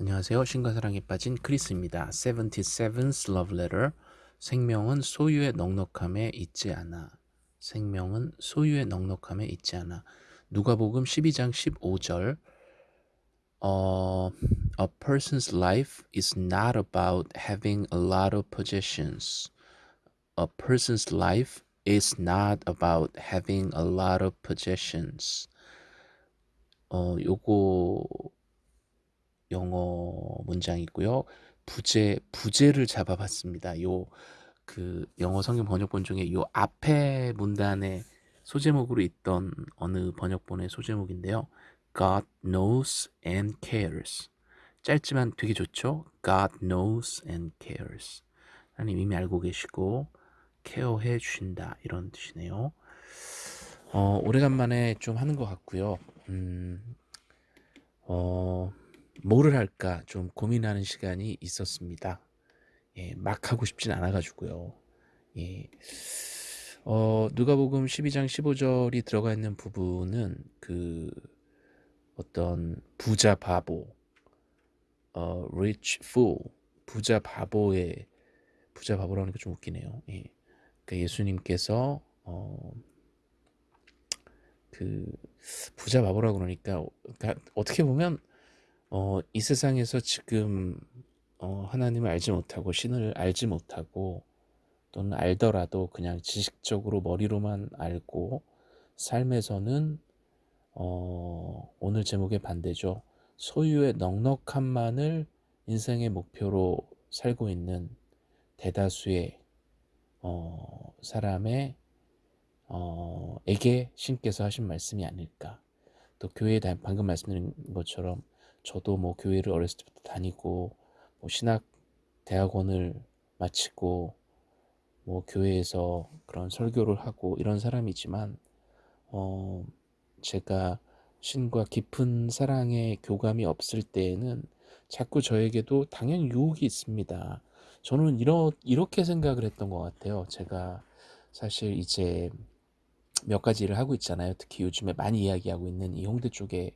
안녕하세요. 신과 사랑에 빠진 크리스입니다. 77th Love Letter. 생명은 소유의 넉넉함에 있지 않아. 생명은 소유의 넉넉함에 있지 않아. 누가복음 12장 15절. 어, a person's life is not about having a lot of possessions. A person's life is not about having a lot of possessions. 어, 요거 영어 문장이고요. 부제 부제를 잡아봤습니다. 요 그 영어 성경 번역본 중에 요 앞에 문단에 소제목으로 있던 어느 번역본의 소제목인데요. God knows and cares. 짧지만 되게 좋죠. God knows and cares. 하나님 이미 알고 계시고 케어해 주신다 이런 뜻이네요. 어, 오래간만에 좀 하는 것 같고요. 음, 어, 뭐를 할까 좀 고민하는 시간이 있었습니다. 예, 막 하고 싶진 않아가지고요. 예. 어, 누가복음 12장 15절이 들어가 있는 부분은 그 어떤 부자 바보, 어, rich fool, 부자 바보의 부자 바보라는 게 좀 웃기네요. 예. 그 예수님께서 어, 그 부자 바보라고 그러니까 그러니까 어떻게 보면 어, 이 세상에서 지금 어, 하나님을 알지 못하고 신을 알지 못하고 또는 알더라도 그냥 지식적으로 머리로만 알고 삶에서는 어, 오늘 제목의 반대죠. 소유의 넉넉함만을 인생의 목표로 살고 있는 대다수의 어, 사람의 어, 에게 신께서 하신 말씀이 아닐까. 또 교회에 방금 말씀드린 것처럼 저도 뭐 교회를 어렸을 때부터 다니고 뭐 신학 대학원을 마치고 뭐 교회에서 그런 설교를 하고 이런 사람이지만 어 제가 신과 깊은 사랑의 교감이 없을 때에는 자꾸 저에게도 당연히 유혹이 있습니다. 저는 이러, 이렇게 생각을 했던 것 같아요. 제가 사실 이제 몇 가지 일을 하고 있잖아요. 특히 요즘에 많이 이야기하고 있는 이 홍대 쪽에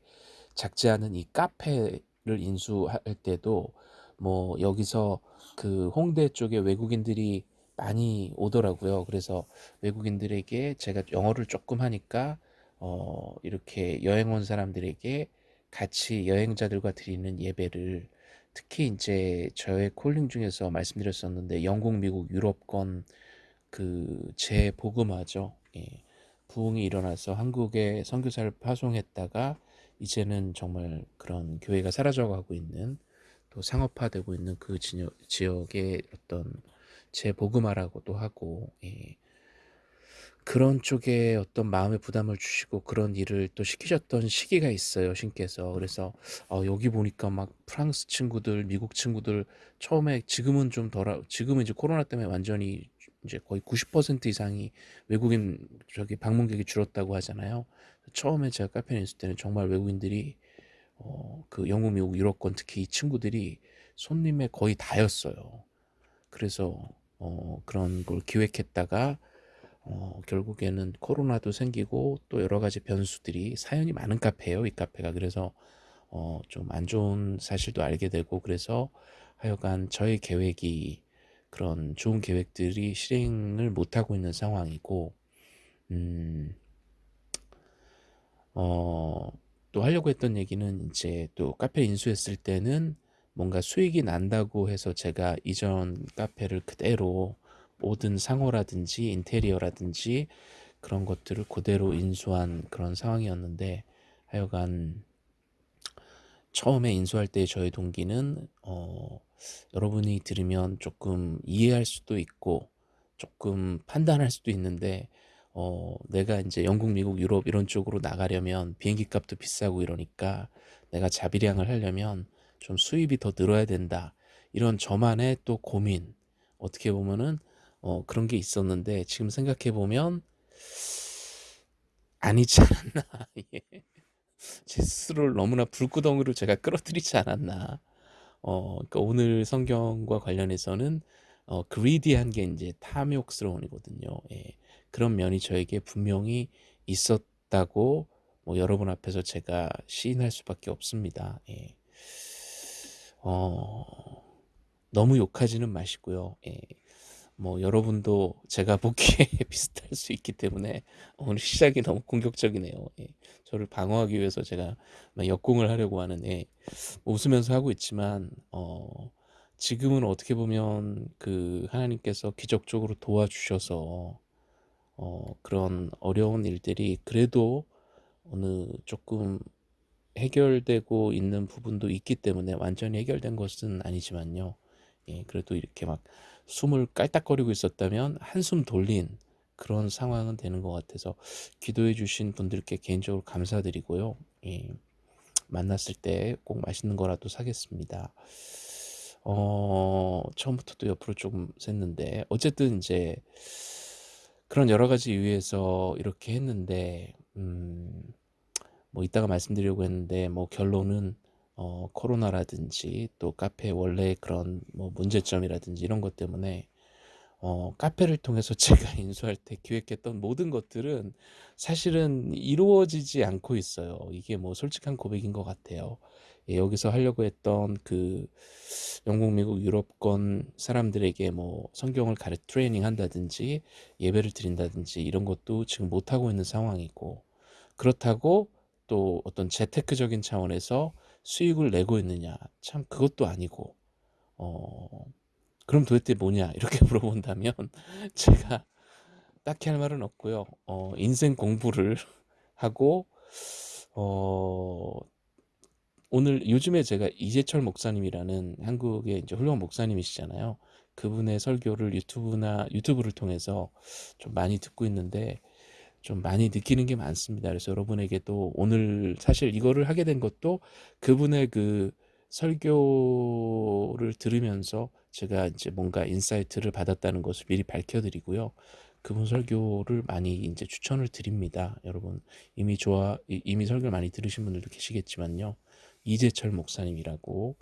작지 않은 이 카페를 인수할 때도 뭐 여기서 그 홍대 쪽에 외국인들이 많이 오더라고요. 그래서 외국인들에게 제가 영어를 조금 하니까 어 이렇게 여행 온 사람들에게 같이 여행자들과 드리는 예배를 특히 이제 저의 콜링 중에서 말씀드렸었는데 영국, 미국, 유럽권 그 재복음화죠. 예. 부흥이 일어나서 한국에 선교사를 파송했다가 이제는 정말 그런 교회가 사라져가고 있는 또 상업화되고 있는 그 지역, 지역의 어떤 재복음화라고도 하고 예. 그런 쪽에 어떤 마음의 부담을 주시고 그런 일을 또 시키셨던 시기가 있어요 신께서 그래서 어, 여기 보니까 막 프랑스 친구들 미국 친구들 처음에 지금은 좀 덜 지금은 이제 코로나 때문에 완전히 이제 거의 90% 이상이 외국인 저기 방문객이 줄었다고 하잖아요 처음에 제가 카페에 있을 때는 정말 외국인들이 어, 그 영국, 미국, 유럽권 특히 이 친구들이 손님의 거의 다였어요. 그래서 어, 그런 걸 기획했다가 어, 결국에는 코로나도 생기고 또 여러 가지 변수들이 사연이 많은 카페예요. 이 카페가 그래서 어, 좀 안 좋은 사실도 알게 되고 그래서 하여간 저의 계획이 그런 좋은 계획들이 실행을 못하고 있는 상황이고 음, 어, 또 하려고 했던 얘기는 이제 또 카페 인수했을 때는 뭔가 수익이 난다고 해서 제가 이전 카페를 그대로 모든 상호라든지 인테리어라든지 그런 것들을 그대로 인수한 그런 상황이었는데 하여간 처음에 인수할 때 저의 동기는 어, 여러분이 들으면 조금 이해할 수도 있고 조금 판단할 수도 있는데 어, 내가 이제 영국, 미국, 유럽 이런 쪽으로 나가려면 비행기 값도 비싸고 이러니까 내가 자비량을 하려면 좀 수입이 더 늘어야 된다. 이런 저만의 또 고민. 어떻게 보면은 어, 그런 게 있었는데 지금 생각해 보면 아니지 않았나. 예. 제 스스로를 너무나 불구덩이로 제가 끌어들이지 않았나. 어, 그러니까 오늘 성경과 관련해서는 어, 그리디한 게 이제 탐욕스러운이거든요. 예. 그런 면이 저에게 분명히 있었다고 뭐 여러분 앞에서 제가 시인할 수밖에 없습니다. 예. 어 너무 욕하지는 마시고요. 예. 뭐 여러분도 제가 보기에 비슷할 수 있기 때문에 오늘 시작이 너무 공격적이네요. 예. 저를 방어하기 위해서 제가 막 역공을 하려고 하는 예. 웃으면서 하고 있지만 어 지금은 어떻게 보면 그 하나님께서 기적적으로 도와주셔서 어 그런 어려운 일들이 그래도 어느 조금 해결되고 있는 부분도 있기 때문에 완전히 해결된 것은 아니지만요. 예, 그래도 이렇게 막 숨을 깔딱거리고 있었다면 한숨 돌린 그런 상황은 되는 것 같아서 기도해 주신 분들께 개인적으로 감사드리고요. 예, 만났을 때 꼭 맛있는 거라도 사겠습니다. 어, 처음부터 또 옆으로 조금 샜는데 어쨌든 이제 그런 여러 가지 이유에서 이렇게 했는데 음, 뭐 이따가 말씀드리려고 했는데 뭐 결론은 어, 코로나라든지 또 카페 원래 그런 뭐 문제점이라든지 이런 것 때문에 어, 카페를 통해서 제가 인수할 때 기획했던 모든 것들은 사실은 이루어지지 않고 있어요. 이게 뭐 솔직한 고백인 것 같아요. 예, 여기서 하려고 했던 그 영국, 미국, 유럽권 사람들에게 뭐 성경을 가르 트레이닝 한다든지 예배를 드린다든지 이런 것도 지금 못 하고 있는 상황이고 그렇다고 또 어떤 재테크적인 차원에서 수익을 내고 있느냐. 참 그것도 아니고 어 그럼 도대체 뭐냐? 이렇게 물어본다면 제가 딱히 할 말은 없고요. 어 인생 공부를 하고 어 오늘 요즘에 제가 이재철 목사님이라는 한국의 이제 훌륭한 목사님이시잖아요 그분의 설교를 유튜브나 유튜브를 통해서 좀 많이 듣고 있는데 좀 많이 느끼는 게 많습니다. 그래서 여러분에게도 오늘 사실 이거를 하게 된 것도 그분의 그 설교를 들으면서 제가 이제 뭔가 insight를 받았다는 것을 미리 밝혀드리고요. 그분 설교를 많이 이제 추천을 드립니다. 여러분 이미 좋아 이미 설교를 많이 들으신 분들도 계시겠지만요. 이재철 목사님이라고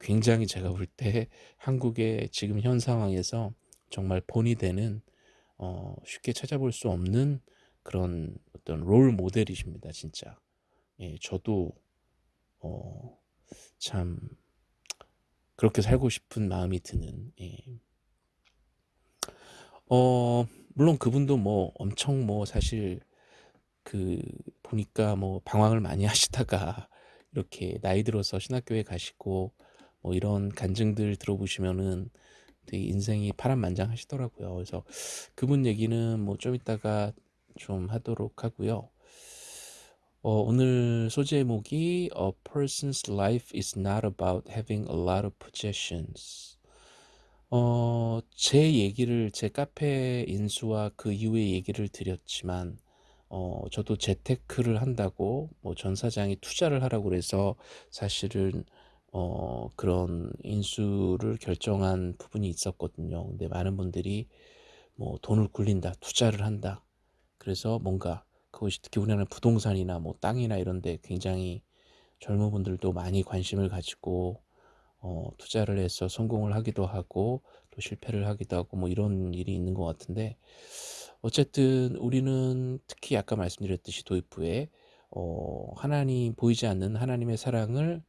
굉장히 제가 볼 때 한국의 지금 현 상황에서 정말 본이 되는 어, 쉽게 찾아볼 수 없는 그런 어떤 롤 모델이십니다, 진짜. 예, 저도 어, 참 그렇게 살고 싶은 마음이 드는. 예. 어, 물론 그분도 뭐 엄청 뭐 사실 그 보니까 뭐 방황을 많이 하시다가 이렇게 나이 들어서 신학교에 가시고 뭐 이런 간증들 들어보시면은 되게 인생이 파란만장하시더라고요. 그래서 그분 얘기는 뭐 좀 이따가 좀 하도록 하고요. 어, 오늘 소재 제목이 A person's life is not about having a lot of possessions. 어, 제 얘기를 제 카페 인수와 그 이후의 얘기를 드렸지만 어, 저도 재테크를 한다고 뭐 전 사장이 투자를 하라고 그래서 사실은 어, 그런 인수를 결정한 부분이 있었거든요. 근데 많은 분들이 뭐 돈을 굴린다, 투자를 한다. 그래서 뭔가 그것이 특히 우리나라 부동산이나 뭐 땅이나 이런 데 굉장히 젊은 분들도 많이 관심을 가지고 어, 투자를 해서 성공을 하기도 하고 또 실패를 하기도 하고 뭐 이런 일이 있는 것 같은데 어쨌든 우리는 특히 아까 말씀드렸듯이 도입부에 어, 하나님 보이지 않는 하나님의 사랑을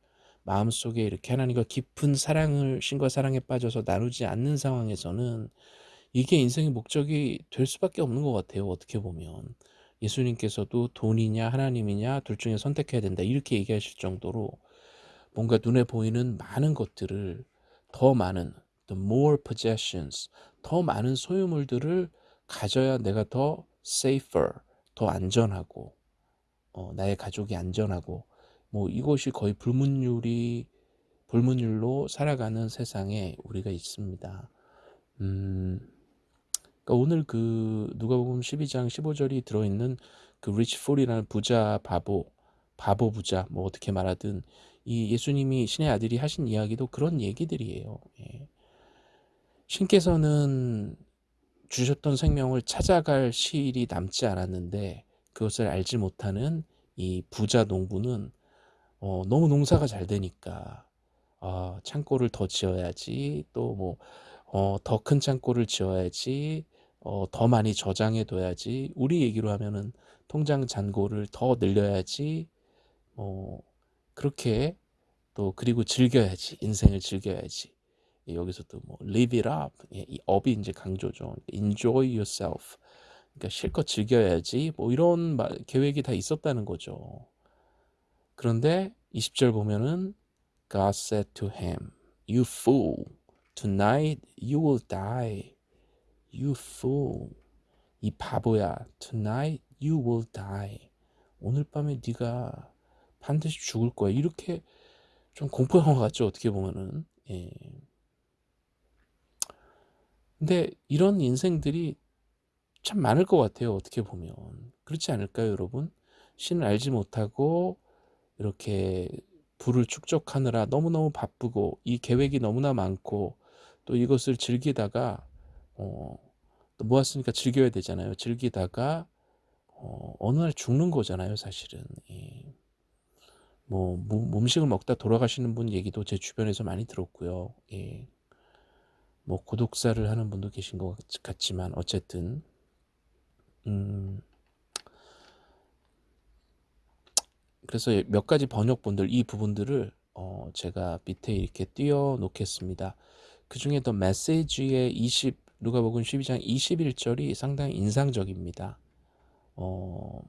마음속에 이렇게 하나님과 깊은 사랑을 신과 사랑에 빠져서 나누지 않는 상황에서는 이게 인생의 목적이 될 수밖에 없는 것 같아요. 어떻게 보면 예수님께서도 돈이냐 하나님이냐 둘 중에 선택해야 된다 이렇게 얘기하실 정도로 뭔가 눈에 보이는 많은 것들을 더 많은 the more possessions 더 많은 소유물들을 가져야 내가 더 safer 더 안전하고 어, 나의 가족이 안전하고 뭐 이것이 거의 불문율이 불문율로 살아가는 세상에 우리가 있습니다. 음, 그러니까 오늘 그 누가복음 12장 15절이 들어있는 그 rich fool이라는 부자 바보 바보 부자 뭐 어떻게 말하든 이 예수님이 신의 아들이 하신 이야기도 그런 얘기들이에요. 예. 신께서는 주셨던 생명을 찾아갈 시일이 남지 않았는데 그것을 알지 못하는 이 부자 농부는 어, 너무 농사가 잘 되니까 어, 창고를 더 지어야지 또뭐 어, 더 큰 창고를 지어야지 어, 더 많이 저장해 둬야지 우리 얘기로 하면은 통장 잔고를 더 늘려야지 어, 그렇게 또 그리고 즐겨야지. 인생을 즐겨야지. 예, 여기서도 뭐 live it up. 예, 이 up이 이제 강조죠. enjoy yourself. 그러니까 실컷 즐겨야지. 뭐 이런 마, 계획이 다 있었다는 거죠. 그런데 20절 보면은 God said to him, You fool, tonight you will die. You fool. 이 바보야. Tonight you will die. 오늘 밤에 네가 반드시 죽을 거야. 이렇게 좀 공포 영화 같죠. 어떻게 보면은. 예. 근데 이런 인생들이 참 많을 것 같아요. 어떻게 보면. 그렇지 않을까요, 여러분? 신을 알지 못하고 이렇게 부를 축적하느라 너무너무 바쁘고 이 계획이 너무나 많고 또 이것을 즐기다가 어, 또 모았으니까 즐겨야 되잖아요. 즐기다가 어, 어느 날 죽는 거잖아요, 사실은. 예. 뭐 음식을 먹다 돌아가시는 분 얘기도 제 주변에서 많이 들었고요. 예. 뭐 고독사를 하는 분도 계신 것 같지만 어쨌든 음, 그래서 몇 가지 번역본들 이 부분들을 어, 제가 밑에 이렇게 띄워 놓겠습니다. 그 중에 더 메시지의 20 누가복음 12장 21절이 상당히 인상적입니다. 어,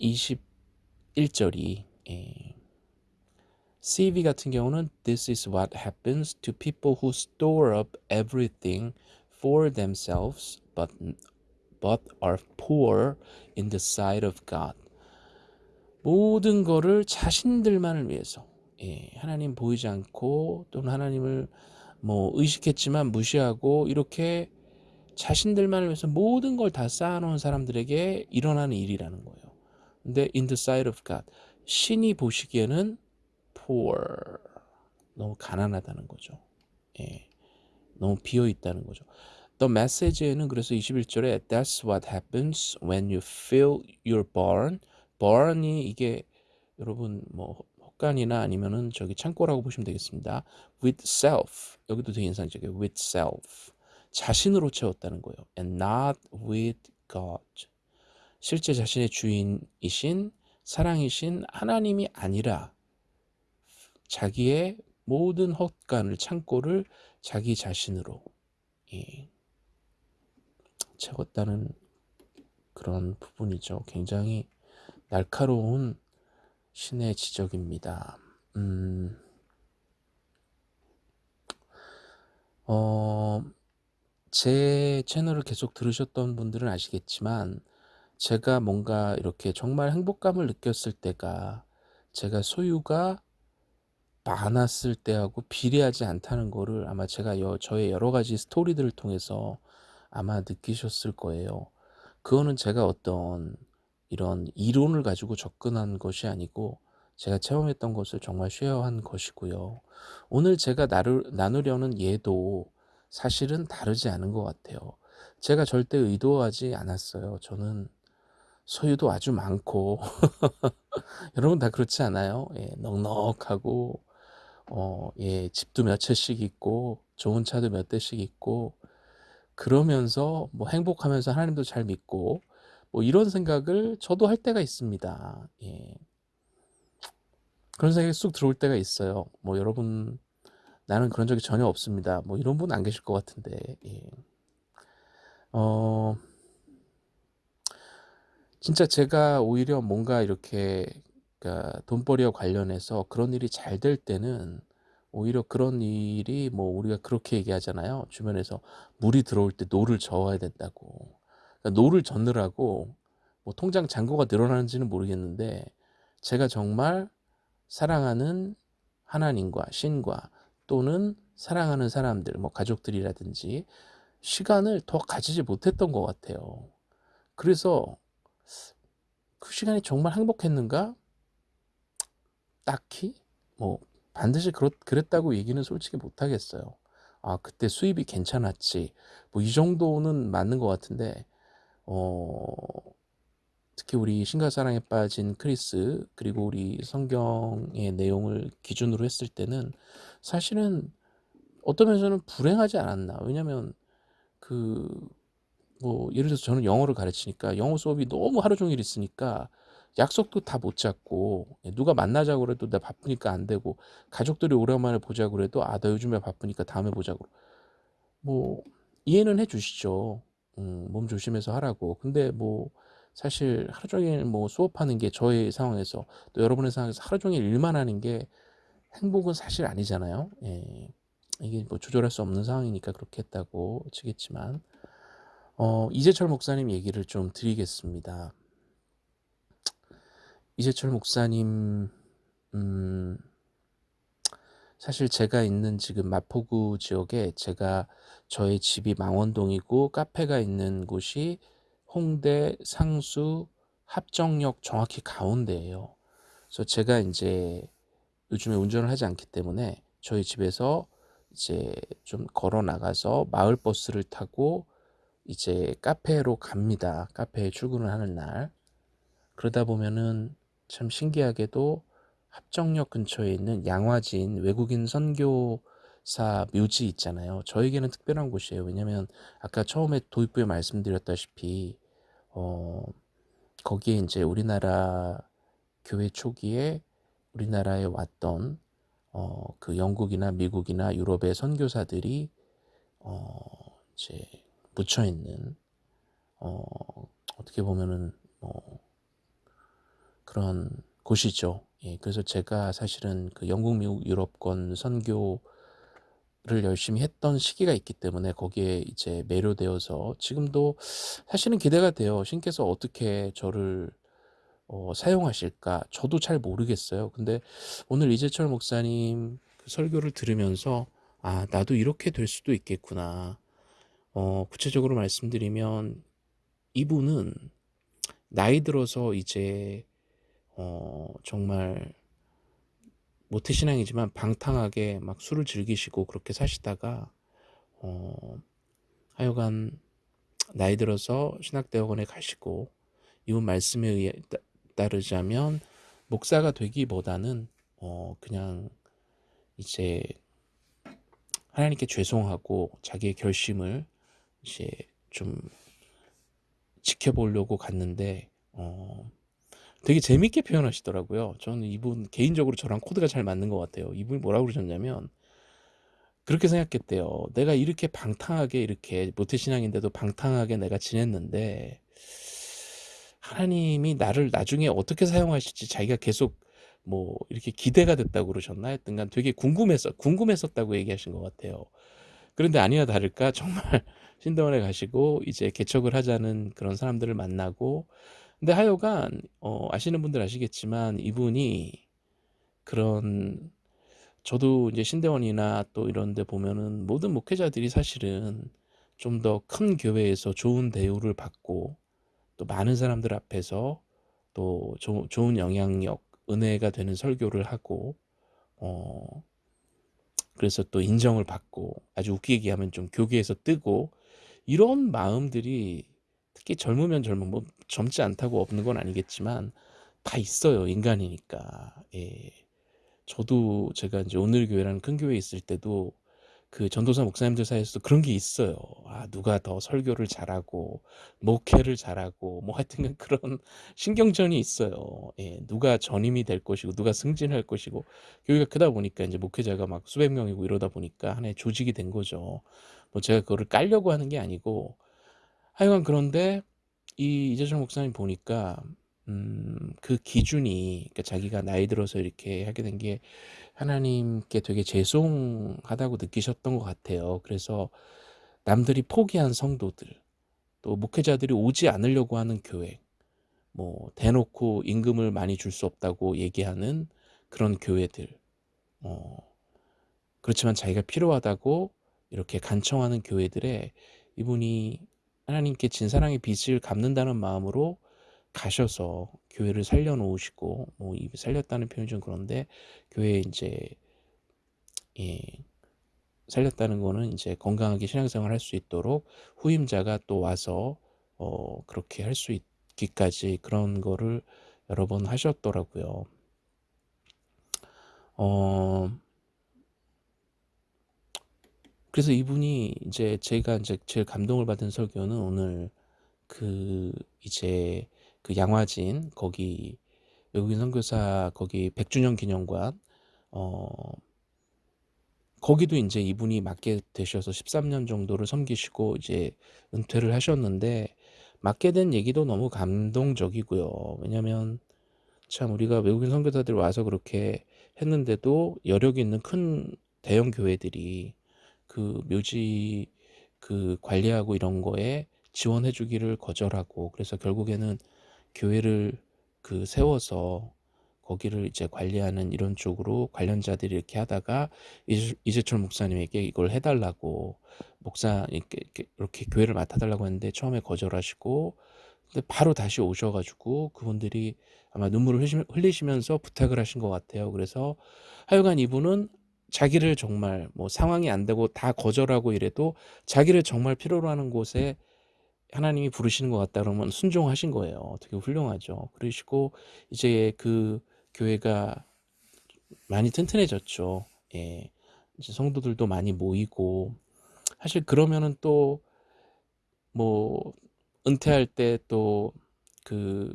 21절이 예. CV 같은 경우는 This is what happens to people who store up everything for themselves but but are poor in the sight of God. 모든 거를 자신들만을 위해서 예, 하나님 보이지 않고 또는 하나님을 뭐 의식했지만 무시하고 이렇게 자신들만을 위해서 모든 걸 다 쌓아놓은 사람들에게 일어나는 일이라는 거예요. 근데 in the sight of God 신이 보시기에는 poor 너무 가난하다는 거죠. 예, 너무 비어 있다는 거죠. The message에는 그래서 21절에 That's what happens when you fill your barn. barn이 이게 여러분 뭐 헛간이나 아니면은 저기 창고라고 보시면 되겠습니다. With self 여기도 되게 인상적이에요. With self 자신으로 채웠다는 거예요. And not with God 실제 자신의 주인이신 사랑이신 하나님이 아니라 자기의 모든 헛간을 창고를 자기 자신으로 예, 채웠다는 그런 부분이죠. 굉장히 날카로운 신의 지적입니다. 음, 어, 제 채널을 계속 들으셨던 분들은 아시겠지만 제가 뭔가 이렇게 정말 행복감을 느꼈을 때가 제가 소유가 많았을 때하고 비례하지 않다는 거를 아마 제가 여, 저의 여러 가지 스토리들을 통해서 아마 느끼셨을 거예요. 그거는 제가 어떤 이런 이론을 가지고 접근한 것이 아니고 제가 체험했던 것을 정말 쉐어한 것이고요. 오늘 제가 나를, 나누려는 예도 사실은 다르지 않은 것 같아요. 제가 절대 의도하지 않았어요. 저는 소유도 아주 많고 여러분 다 그렇지 않아요? 예, 넉넉하고 어, 예, 집도 몇 채씩 있고 좋은 차도 몇 대씩 있고 그러면서 뭐 행복하면서 하나님도 잘 믿고 뭐 이런 생각을 저도 할 때가 있습니다. 예. 그런 생각이 쑥 들어올 때가 있어요. 뭐 여러분 나는 그런 적이 전혀 없습니다. 뭐 이런 분 안 계실 것 같은데. 예. 어 진짜 제가 오히려 뭔가 이렇게 그러니까 돈벌이와 관련해서 그런 일이 잘 될 때는 오히려 그런 일이 뭐 우리가 그렇게 얘기하잖아요. 주변에서 물이 들어올 때 노를 저어야 된다고. 그러니까 노를 젓느라고 뭐 통장 잔고가 늘어나는지는 모르겠는데 제가 정말 사랑하는 하나님과 신과 또는 사랑하는 사람들, 뭐 가족들이라든지 시간을 더 가지지 못했던 것 같아요. 그래서 그 시간이 정말 행복했는가? 딱히 뭐 반드시 그렇, 그랬다고 얘기는 솔직히 못하겠어요. 아 그때 수입이 괜찮았지 뭐 이 정도는 맞는 것 같은데 어 특히 우리 신가사랑에 빠진 크리스 그리고 우리 성경의 내용을 기준으로 했을 때는 사실은 어떤 면에서는 불행하지 않았나 왜냐면 그 뭐 예를 들어서 저는 영어를 가르치니까 영어 수업이 너무 하루 종일 있으니까 약속도 다 못 잡고 예 누가 만나자고 그래도 "나 바쁘니까 안 되고." 가족들이 오랜만에 보자고 그래도 "아 나 요즘에 바쁘니까 다음에 보자고." 뭐 이해는 해 주시죠. 음 몸 조심해서 하라고. 근데 뭐 사실 하루 종일 뭐 수업하는 게 저의 상황에서 또 여러분의 상황에서 하루 종일 일만 하는 게 행복은 사실 아니잖아요. 예. 이게 뭐 조절할 수 없는 상황이니까 그렇게 했다고 치겠지만 어 이재철 목사님 얘기를 좀 드리겠습니다. 이재철 목사님 음 사실 제가 있는 지금 마포구 지역에 제가 저의 집이 망원동이고 카페가 있는 곳이 홍대, 상수, 합정역 정확히 가운데예요. 그래서 제가 인제 요즘에 운전을 하지 않기 때문에 저희 집에서 이제 좀 걸어 나가서 마을 버스를 타고 이제 카페로 갑니다, 카페에 출근을 하는 날. 그러다 보면은 참 신기하게도 합정역 근처에 있는 양화진 외국인 선교사 묘지 있잖아요. 저에게는 특별한 곳이에요. 왜냐면 아까 처음에 도입부에 말씀드렸다시피 어 거기에 인제 우리나라 교회 초기에 우리나라에 왔던 어 그 영국이나 미국이나 유럽의 선교사들이 어 이제 묻혀 있는 어 어떻게 보면은 뭐 그런 곳이죠. 예 그래서 제가 사실은 그 영국, 미국, 유럽권 선교를 열심히 했던 시기가 있기 때문에 거기에 이제 매료되어서 지금도 사실은 기대가 돼요. 신께서 어떻게 저를 어 사용하실까 저도 잘 모르겠어요. 근데 오늘 이재철 목사님 그 설교를 들으면서 '아 나도 이렇게 될 수도 있겠구나.' 어 구체적으로 말씀드리면 이분은 나이 들어서 이제 어 정말 모태 신앙이지만 방탕하게 막 술을 즐기시고 그렇게 사시다가 어 하여간 나이 들어서 신학대학원에 가시고 이분 말씀에 의해 따 따르자면 목사가 되기보다는 어 그냥 이제 하나님께 죄송하고 자기의 결심을 이제 좀 지켜보려고 갔는데 어 되게 재밌게 표현하시더라고요. 저는 이분 개인적으로 저랑 코드가 잘 맞는 것 같아요. 이분이 뭐라고 그러셨냐면 그렇게 생각했대요. '내가 이렇게 방탕하게 이렇게 모태신앙인데도 방탕하게 내가 지냈는데 하나님이 나를 나중에 어떻게 사용하실지 자기가 계속 뭐 이렇게 기대가 됐다고 그러셨나 하여튼간 되게 궁금했어 궁금했었다고 얘기하신 것 같아요. 그런데 아니나 다를까 정말 신대원에 가시고 이제 개척을 하자는 그런 사람들을 만나고 근데 하여간 어 아시는 분들 아시겠지만 이분이 그런 저도 이제 신대원이나 또 이런 데 보면은 모든 목회자들이 사실은 좀 더 큰 교회에서 좋은 대우를 받고 또 많은 사람들 앞에서 또 조 좋은 영향력, 은혜가 되는 설교를 하고 어 그래서 또 인정을 받고 아주 웃기게 얘기하면 좀 교계에서 뜨고 이런 마음들이 특히 젊으면 젊은 뭐 젊지 않다고 없는 건 아니겠지만 다 있어요. 인간이니까. 예. 저도 제가 인제 오늘 교회라는 큰 교회에 있을 때도 그 전도사 목사님들 사이에서도 그런 게 있어요. 아 누가 더 설교를 잘하고 목회를 잘하고 뭐 하여튼간 그런 신경전이 있어요. 예. 누가 전임이 될 것이고 누가 승진할 것이고 교회가 크다 보니까 인제 목회자가 막 수백 명이고 이러다 보니까 하나의 조직이 된 거죠. 뭐 제가 그거를 깔려고 하는 게 아니고 하여간 그런데 이 이재철 목사님 보니까 음 그 기준이 그러니까 자기가 나이 들어서 이렇게 하게 된 게 하나님께 되게 죄송하다고 느끼셨던 것 같아요. 그래서 남들이 포기한 성도들 또 목회자들이 오지 않으려고 하는 교회 뭐 대놓고 임금을 많이 줄 수 없다고 얘기하는 그런 교회들 어 그렇지만 자기가 필요하다고 이렇게 간청하는 교회들에 이분이 하나님께 진사랑의 빚을 갚는다는 마음으로 가셔서 교회를 살려 놓으시고 뭐이 살렸다는 표현이 좀 그런데 교회에 인제 예 살렸다는 거는 인제 건강하게 신앙생활을 할수 있도록 후임자가 또 와서 어 그렇게 할 수 있기까지 그런 거를 여러 번 하셨더라고요. 어 그래서 이분이 인제 제가 인제 제일 감동을 받은 설교는 오늘 그 이제 그 양화진 거기 외국인 선교사 거기 100주년 기념관 어 거기도 인제 이분이 맡게 되셔서 13년 정도를 섬기시고 이제 은퇴를 하셨는데 맡게 된 얘기도 너무 감동적이고요. 왜냐면 참 우리가 외국인 선교사들이 와서 그렇게 했는데도 여력 있는 큰 대형 교회들이 그 묘지 그 관리하고 이런 거에 지원해 주기를 거절하고 그래서 결국에는 교회를 그 세워서 거기를 이제 관리하는 이런 쪽으로 관련자들이 이렇게 하다가 이재, 이재철 목사님에게 이걸 해달라고 목사 이렇게, 이렇게 교회를 맡아달라고 했는데 처음에 거절하시고 근데 바로 다시 오셔가지고 그분들이 아마 눈물을 흘리시면서 부탁을 하신 것 같아요. 그래서 하여간 이분은 자기를 정말 뭐 상황이 안 되고 다 거절하고 이래도 자기를 정말 필요로 하는 곳에 하나님이 부르시는 것 같다 그러면 순종하신 거예요. 되게 훌륭하죠. 그러시고 이제 그 교회가 많이 튼튼해졌죠. 예. 이제 성도들도 많이 모이고 사실 그러면은 또 뭐 은퇴할 때 또 그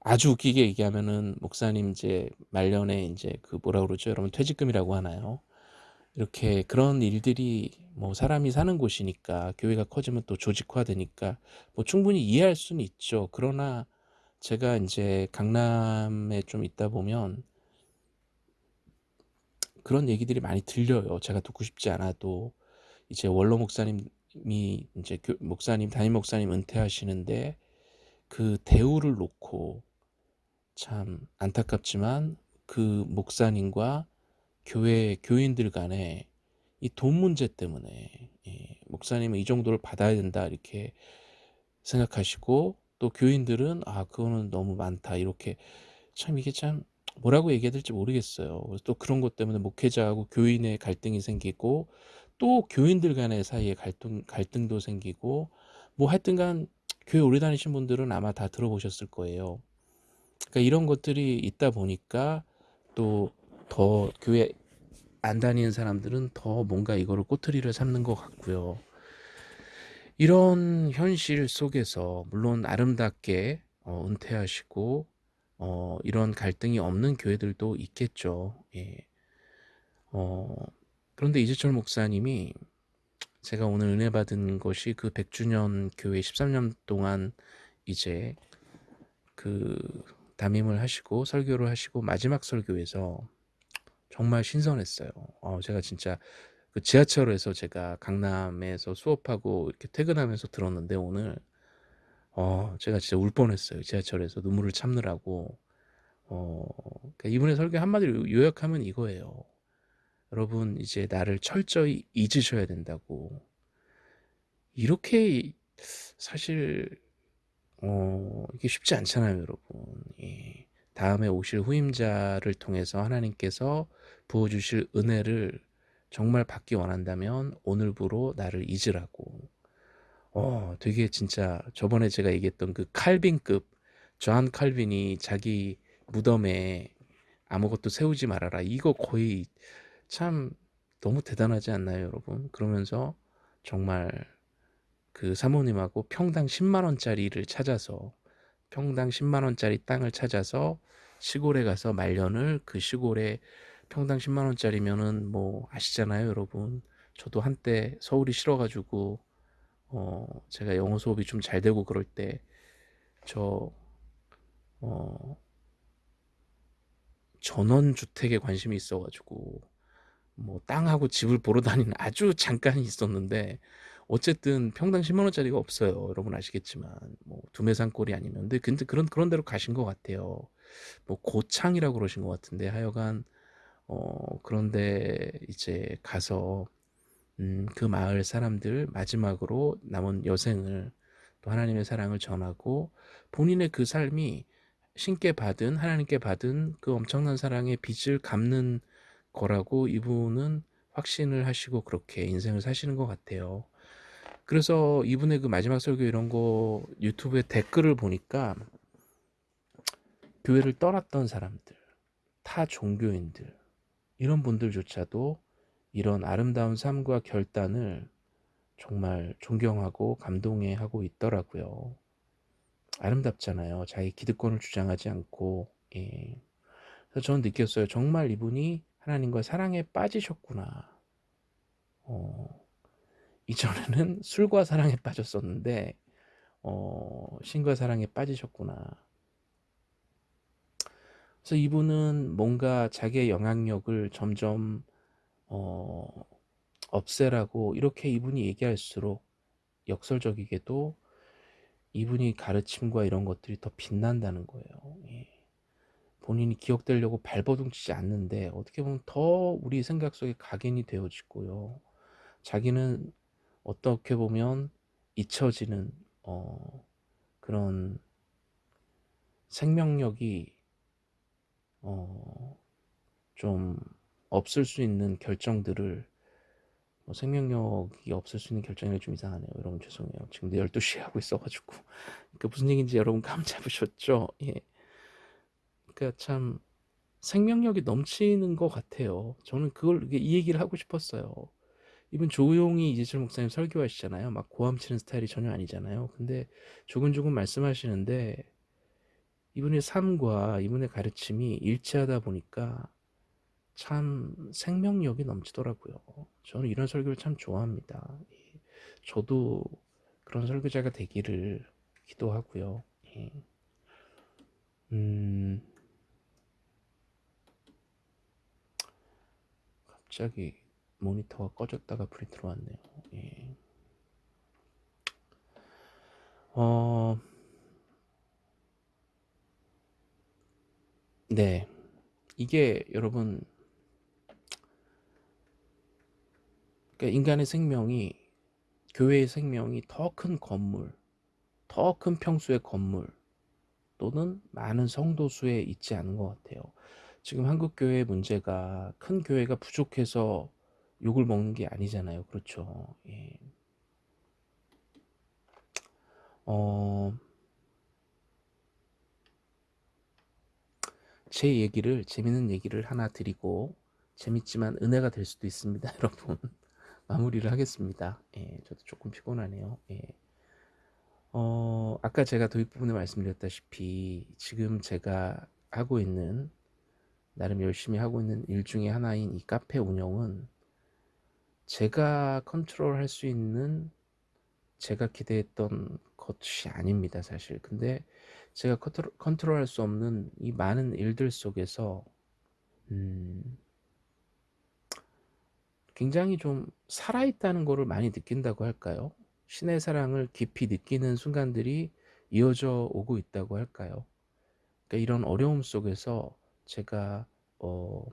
아주 웃기게 얘기하면은 목사님 이제 말년에 이제 그 뭐라 그러죠? 여러분 퇴직금이라고 하나요? 이렇게 그런 일들이 뭐 사람이 사는 곳이니까 교회가 커지면 또 조직화되니까 뭐 충분히 이해할 수는 있죠. 그러나 제가 이제 강남에 좀 있다 보면 그런 얘기들이 많이 들려요. 제가 듣고 싶지 않아도 이제 원로 목사님이 이제 목사님 담임 목사님 은퇴하시는데 그 대우를 놓고 참 안타깝지만 그 목사님과 교회 교인들 간에 이 돈 문제 때문에 예, 목사님은 이 정도를 받아야 된다 이렇게 생각하시고 또 교인들은 아 그거는 너무 많다 이렇게 참 이게 참 뭐라고 얘기해야 될지 모르겠어요. 그래서 또 그런 것 때문에 목회자하고 교인의 갈등이 생기고 또 교인들 간의 사이에 갈등 갈등도 생기고 뭐 하여튼간 교회 오래 다니신 분들은 아마 다 들어보셨을 거예요. 그러니까 이런 것들이 있다 보니까 또 더 교회 안 다니는 사람들은 더 뭔가 이거를 꼬투리를 잡는 것 같고요. 이런 현실 속에서 물론 아름답게 어, 은퇴하시고 어, 이런 갈등이 없는 교회들도 있겠죠. 예. 어, 그런데 이재철 목사님이 제가 오늘 은혜 받은 것이 그 100주년 교회 13년 동안 이제 그 담임을 하시고 설교를 하시고 마지막 설교에서 정말 신선했어요. 어, 제가 진짜 그 지하철에서 제가 강남에서 수업하고 이렇게 퇴근하면서 들었는데 오늘 어 제가 진짜 울 뻔했어요. 지하철에서 눈물을 참느라고. 어 그러니까 이분의 설교 한마디로 요약하면 이거예요. 여러분 이제 나를 철저히 잊으셔야 된다고. 이렇게 사실 어 이게 쉽지 않잖아요, 여러분. 예. 다음에 오실 후임자를 통해서 하나님께서 부어 주실 은혜를 정말 받기 원한다면 오늘부로 나를 잊으라고. 어, 되게 진짜 저번에 제가 얘기했던 그 칼빈급 존 칼빈이 자기 무덤에 아무것도 세우지 말아라. 이거 거의 참 너무 대단하지 않나요, 여러분? 그러면서 정말 그 사모님하고 평당 10만 원짜리를 찾아서 평당 10만 원짜리 땅을 찾아서 시골에 가서 말년을 그 시골에 평당 10만 원짜리면은 뭐 아시잖아요, 여러분. 저도 한때 서울이 싫어가지고 어 제가 영어 수업이 좀 잘 되고 그럴 때저 어 전원 주택에 관심이 있어가지고 뭐 땅하고 집을 보러 다니는 아주 잠깐 있었는데 어쨌든 평당 10만 원짜리가 없어요. 여러분 아시겠지만 뭐 두메산골이 아니면 근데 근데 그런 그런 데로 가신 것 같아요. 뭐 고창이라고 그러신 것 같은데 하여간 어 그런데 이제 가서 음, 그 마을 사람들 마지막으로 남은 여생을 또 하나님의 사랑을 전하고 본인의 그 삶이 신께 받은 하나님께 받은 그 엄청난 사랑의 빚을 갚는 거라고 이분은 확신을 하시고 그렇게 인생을 사시는 것 같아요. 그래서 이분의 그 마지막 설교 이런 거 유튜브에 댓글을 보니까 교회를 떠났던 사람들, 타 종교인들, 이런 분들조차도 이런 아름다운 삶과 결단을 정말 존경하고 감동해 하고 있더라고요. 아름답잖아요. 자기 기득권을 주장하지 않고 예. 그래서 저는 느꼈어요. 정말 이분이 하나님과 사랑에 빠지셨구나. 어, 이전에는 술과 사랑에 빠졌었는데 어, 신과 사랑에 빠지셨구나. 그래서 이분은 뭔가 자기의 영향력을 점점 어, 없애라고 이렇게 이분이 얘기할수록 역설적이게도 이분이 가르침과 이런 것들이 더 빛난다는 거예요. 예. 본인이 기억되려고 발버둥치지 않는데 어떻게 보면 더 우리 생각 속에 각인이 되어지고요. 자기는 어떻게 보면 잊혀지는 어, 그런 생명력이 어, 좀 없을 수 있는 결정들을 뭐 생명력이 없을 수 있는 결정이 좀 이상하네요. 여러분 죄송해요. 지금 12시에 하고 있어가지고 그 무슨 얘기인지 여러분 감 잡으셨죠? 예. 그러니까 참 생명력이 넘치는 것 같아요. 저는 그걸 이 얘기를 하고 싶었어요. 이분 조용히 이재철 목사님 설교하시잖아요. 막 고함 치는 스타일이 전혀 아니잖아요. 근데 조근조근 말씀하시는데 이분의 삶과 이분의 가르침이 일치하다 보니까 참 생명력이 넘치더라고요. 저는 이런 설교를 참 좋아합니다. 예. 저도 그런 설교자가 되기를 기도하고요. 예. 음, 갑자기 모니터가 꺼졌다가 불이 들어왔네요. 예. 어, 네. 이게 여러분, 그러니까 인간의 생명이, 교회의 생명이 더 큰 건물, 더 큰 평수의 건물, 또는 많은 성도 수에 있지 않은 것 같아요. 지금 한국 교회의 문제가 큰 교회가 부족해서 욕을 먹는 게 아니잖아요. 그렇죠. 예. 어, 제 얘기를, 재밌는 얘기를 하나 드리고, 재밌지만 은혜가 될 수도 있습니다. 여러분. 마무리를 하겠습니다. 예, 저도 조금 피곤하네요. 예. 어, 아까 제가 도입 부분에 말씀드렸다시피, 지금 제가 하고 있는, 나름 열심히 하고 있는 일 중에 하나인 이 카페 운영은 제가 컨트롤 할 수 있는 제가 기대했던 것이 아닙니다 사실. 근데 제가 컨트롤, 컨트롤 할 수 없는 이 많은 일들 속에서 음, 굉장히 좀 살아있다는 것을 많이 느낀다고 할까요? 신의 사랑을 깊이 느끼는 순간들이 이어져 오고 있다고 할까요? 그러니까 이런 어려움 속에서 제가 어,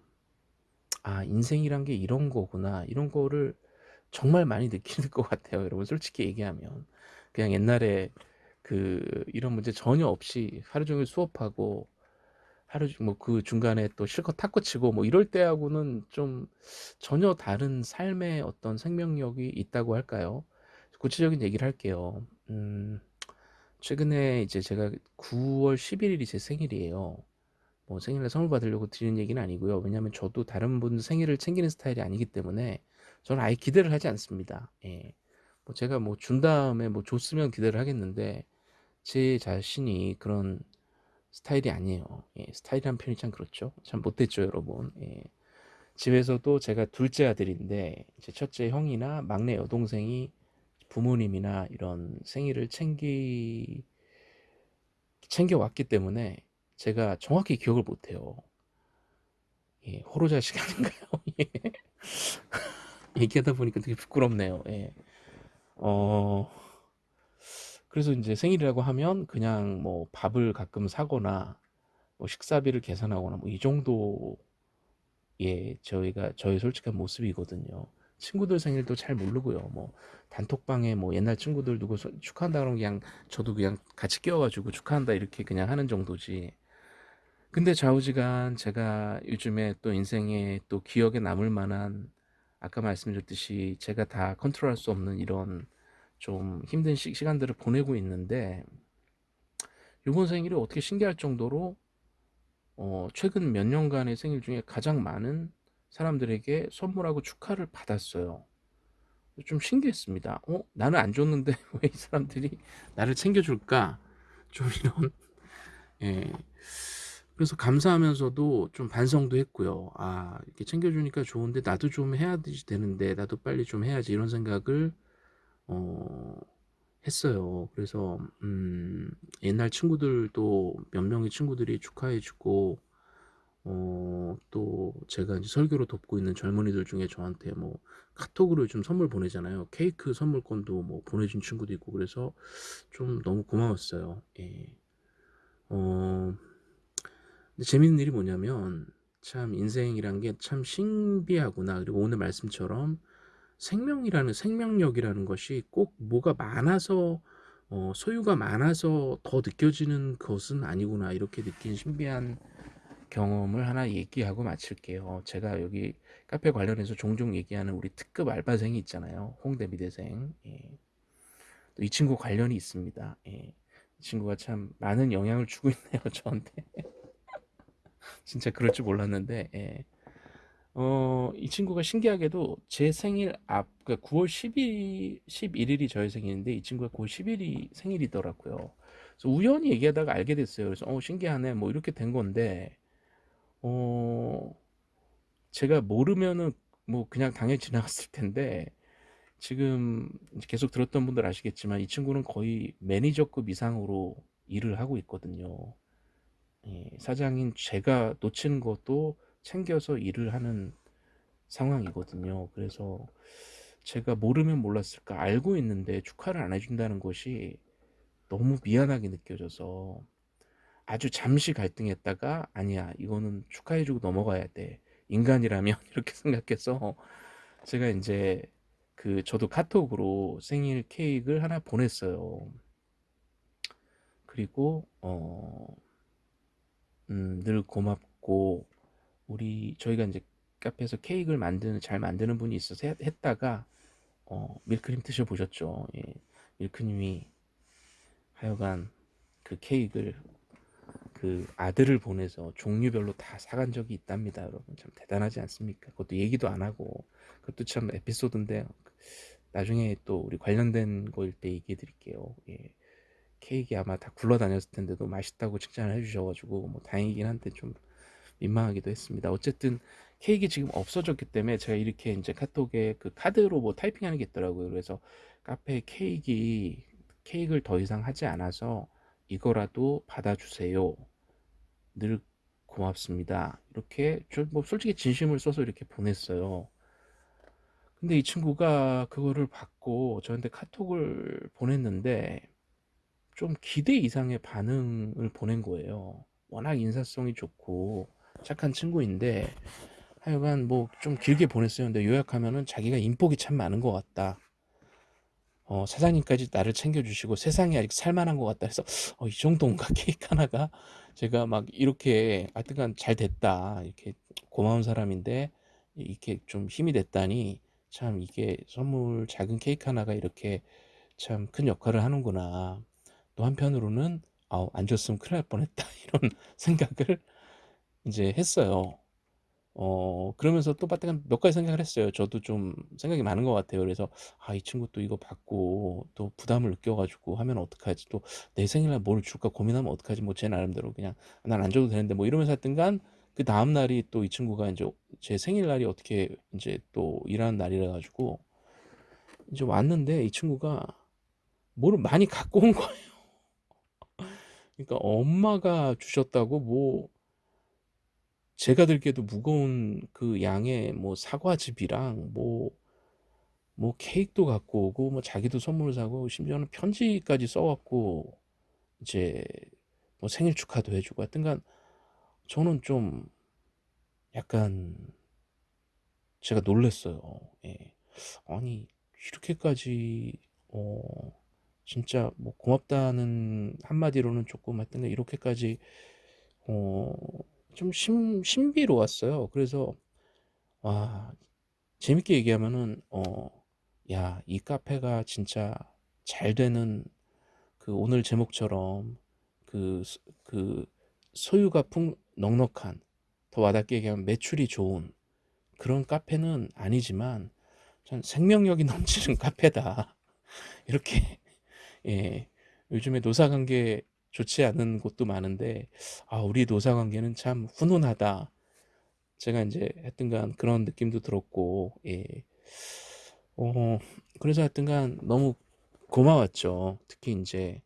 아 인생이란 게 이런 거구나. 이런 거를 정말 많이 느끼는 것 같아요 여러분. 솔직히 얘기하면. 그냥 옛날에 그 이런 문제 전혀 없이 하루 종일 수업하고 하루 뭐 그 중간에 또 실컷 탁구 치고 뭐 이럴 때하고는 좀 전혀 다른 삶의 어떤 생명력이 있다고 할까요? 구체적인 얘기를 할게요. 음 최근에 이제 제가 9월 11일이 제 생일이에요 뭐 생일날 선물 받으려고 드리는 얘기는 아니고요. 왜냐하면 저도 다른 분 생일을 챙기는 스타일이 아니기 때문에 저는 아예 기대를 하지 않습니다. 예. 뭐 제가 뭐 준 다음에 뭐 줬으면 기대를 하겠는데 제 자신이 그런 스타일이 아니에요. 예. 스타일이란 표현이 참 그렇죠. 참 못됐죠, 여러분. 예. 집에서도 제가 둘째 아들인데 제 첫째 형이나 막내 여동생이 부모님이나 이런 생일을 챙기 챙겨왔기 때문에 제가 정확히 기억을 못해요. 예, 호로자식 아닌가요? 예. 얘기하다 보니까 되게 부끄럽네요. 예. 어, 그래서 이제 생일이라고 하면 그냥 뭐 밥을 가끔 사거나 뭐 식사비를 계산하거나 뭐 이 정도 예 저희가 저희 솔직한 모습이거든요. 친구들 생일도 잘 모르고요. 뭐 단톡방에 뭐 옛날 친구들 누구 축하한다 그러면 그냥 저도 그냥 같이 끼워가지고 축하한다 이렇게 그냥 하는 정도지. 근데 좌우지간 제가 요즘에 또 인생에 또 기억에 남을 만한 아까 말씀드렸듯이 제가 다 컨트롤할 수 없는 이런 좀 힘든 시, 간들을 보내고 있는데 이번 생일이 어떻게 신기할 정도로 어, 최근 몇 년간의 생일 중에 가장 많은 사람들에게 선물하고 축하를 받았어요. 좀 신기했습니다. 어? 나는 안 줬는데 왜 이 사람들이 나를 챙겨줄까? 좀 이런 예. 그래서 감사하면서도 좀 반성도 했고요. '아 이렇게 챙겨 주니까 좋은데 나도 좀 해야 지 되는데 나도 빨리 좀 해야지.' 이런 생각을 어 했어요. 그래서 음 옛날 친구들도 몇 명의 친구들이 축하해 주고 어 또 제가 이제 설교로 돕고 있는 젊은이들 중에 저한테 뭐 카톡으로 요즘 선물 보내잖아요. 케이크 선물권도 뭐 보내준 친구도 있고 그래서 좀 너무 고마웠어요. 예. 어 근데 재밌는 일이 뭐냐면 참 인생이란 게 참 신비하구나. 그리고 오늘 말씀처럼 생명이라는 생명력이라는 것이 꼭 뭐가 많아서 어 소유가 많아서 더 느껴지는 것은 아니구나. 이렇게 느낀 신비한 경험을 하나 얘기하고 마칠게요. 제가 여기 카페 관련해서 종종 얘기하는 우리 특급 알바생이 있잖아요. 홍대 미대생. 예. 또 이 친구 관련이 있습니다. 예. 이 친구가 참 많은 영향을 주고 있네요, 저한테. 진짜 그럴 줄 몰랐는데, 예. 어, 이 친구가 신기하게도 제 생일 앞, 그러니까 9월 10일, 11일이 저의 생일인데 이 친구가 9월 10일이 생일이더라고요. 그래서 우연히 얘기하다가 알게 됐어요. 그래서 어, 신기하네. 뭐 이렇게 된 건데, 어, 제가 모르면은 뭐 그냥 당연히 지나갔을 텐데, 지금 계속 들었던 분들 아시겠지만 이 친구는 거의 매니저급 이상으로 일을 하고 있거든요. 예, 사장인 제가 놓치는 것도 챙겨서 일을 하는 상황이거든요. 그래서 제가 모르면 몰랐을까 알고 있는데 축하를 안 해준다는 것이 너무 미안하게 느껴져서 아주 잠시 갈등했다가 아니야 이거는 축하해주고 넘어가야 돼 인간이라면 이렇게 생각해서 제가 이제 그 저도 카톡으로 생일 케이크를 하나 보냈어요. 그리고 어, 음, 늘 고맙고 우리 저희가 이제 카페에서 케이크를 만드는 잘 만드는 분이 있어서 했, 했다가 어, 밀크림 드셔보셨죠? 예, 밀크님이 하여간 그 케이크를 그 아들을 보내서 종류별로 다 사간 적이 있답니다, 여러분. 참 대단하지 않습니까? 그것도 얘기도 안 하고 그것도 참 에피소드인데 나중에 또 우리 관련된 거일 때 얘기해 드릴게요. 예. 케이크 아마 다 굴러다녔을 텐데도 맛있다고 칭찬을 해주셔가지고 뭐 다행이긴 한데 좀 민망하기도 했습니다. 어쨌든 케이크 지금 없어졌기 때문에 제가 이렇게 이제 카톡에 그 카드로 뭐 타이핑하는 게 있더라고요. 그래서 카페 케이크 케이크를 더 이상 하지 않아서 이거라도 받아주세요. 늘 고맙습니다. 이렇게 뭐 솔직히 진심을 써서 이렇게 보냈어요. 근데 이 친구가 그거를 받고 저한테 카톡을 보냈는데 좀 기대 이상의 반응을 보낸 거예요. 워낙 인사성이 좋고 착한 친구인데 하여간 뭐 좀 길게 보냈어요. 근데 요약하면은 자기가 인복이 참 많은 것 같다. 어, 사장님까지 나를 챙겨주시고 세상이 아직 살만한 것 같다 해서 어, 이 정도인가 케이크 하나가 제가 막 이렇게 하여튼간 잘 됐다 이렇게 고마운 사람인데 이렇게 좀 힘이 됐다니 참 이게 선물 작은 케이크 하나가 이렇게 참 큰 역할을 하는구나 또 한편으로는 아우 안 줬으면 큰일 날 뻔했다 이런 생각을 이제 했어요. 어 그러면서 또 빠뜨간 몇 가지 생각을 했어요. 저도 좀 생각이 많은 것 같아요. 그래서 '아 이 친구 또 이거 받고 또 부담을 느껴 가지고 하면 어떡하지? 또 내 생일날 뭘 줄까 고민하면 어떡하지?' 뭐 제 나름대로 그냥 '난 안 줘도 되는데.' 뭐 이러면서 하여튼간 그 다음 날이 또 이 친구가 인제 제 생일날이 어떻게 인제 또 일하는 날이라 가지고 이제 왔는데 이 친구가 뭐를 많이 갖고 온 거예요. 그러니까 엄마가 주셨다고 뭐 제가 들기에도 무거운 그 양의 뭐 사과즙이랑 뭐, 뭐 케이크도 갖고 오고 뭐 자기도 선물을 사고 심지어는 편지까지 써갖고 이제 뭐 생일 축하도 해주고 하여튼간 저는 좀 약간 제가 놀랬어요. 예. 아니 이렇게까지 어 진짜 뭐 고맙다는 한마디로는 조금 하여튼 이렇게까지 어 좀 신, 신비로웠어요. 그래서 와 재밌게 얘기하면은 어야 이 카페가 진짜 잘 되는 그 오늘 제목처럼 그, 그 소유가 풍 넉넉한 더 와닿게 얘기하면 매출이 좋은 그런 카페는 아니지만 전 생명력이 넘치는 카페다 이렇게 예 요즘에 노사관계 좋지 않은 곳도 많은데 아 우리 노사 관계는 참 훈훈하다. 제가 인제 하여튼간 그런 느낌도 들었고 예. 어 그래서 하여튼간 너무 고마웠죠. 특히 인제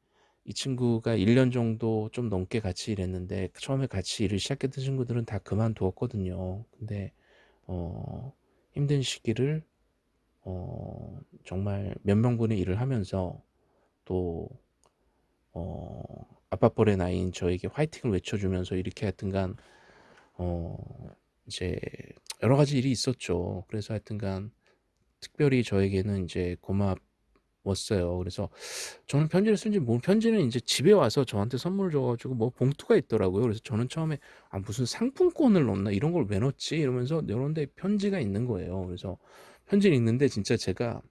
이 친구가 1년 정도 좀 넘게 같이 일했는데 처음에 같이 일을 시작했던 친구들은 다 그만두었거든요. 근데 어 힘든 시기를 어 정말 몇 명분의 일을 하면서 또 어 아빠뻘의 나이인 저에게 화이팅을 외쳐 주면서 이렇게 하여튼간 어 이제 여러 가지 일이 있었죠. 그래서 하여튼간 특별히 저에게는 인제 고마웠어요. 그래서 저는 편지를 쓴지 모 편지는 인제 집에 와서 저한테 선물을 줘 가지고 뭐 봉투가 있더라고요. 그래서 저는 처음에 '아 무슨 상품권을 넣나? 이런 걸 왜 넣지?' 이러면서 열었는데 편지가 있는 거예요. 그래서 편지를 읽는데 진짜 제가